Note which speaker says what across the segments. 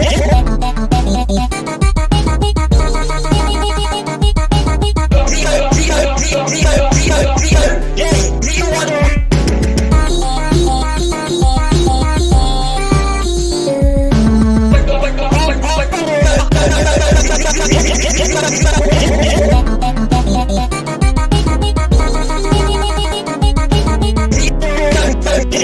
Speaker 1: Yeah.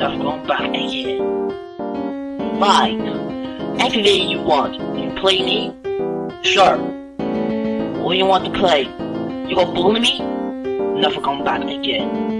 Speaker 1: Never going back again. Fine. Day you want. You play me? Sure. What do you want to play? You gonna bully me? Never come back again.